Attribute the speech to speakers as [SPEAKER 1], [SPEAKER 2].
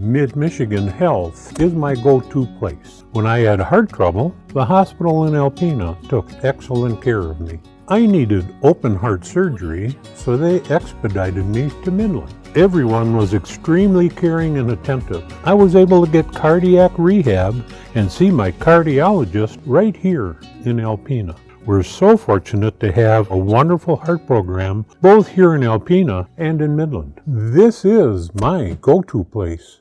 [SPEAKER 1] Mid-Michigan Health is my go-to place. When I had heart trouble, the hospital in Alpena took excellent care of me. I needed open heart surgery, so they expedited me to Midland. Everyone was extremely caring and attentive. I was able to get cardiac rehab and see my cardiologist right here in Alpena. We're so fortunate to have a wonderful heart program both here in Alpena and in Midland. This is my go-to place.